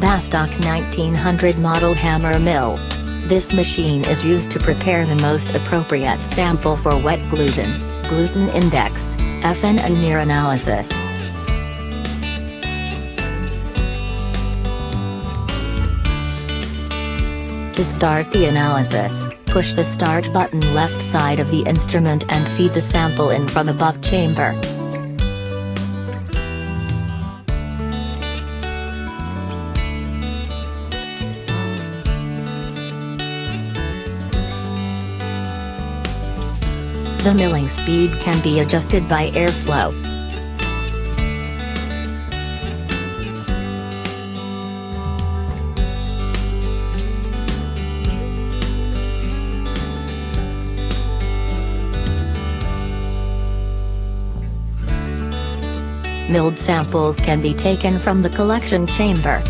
Bastak 1900 model hammer mill. This machine is used to prepare the most appropriate sample for wet gluten, gluten index, FN and near analysis. To start the analysis, push the start button left side of the instrument and feed the sample in from above chamber. The milling speed can be adjusted by airflow. Milled samples can be taken from the collection chamber.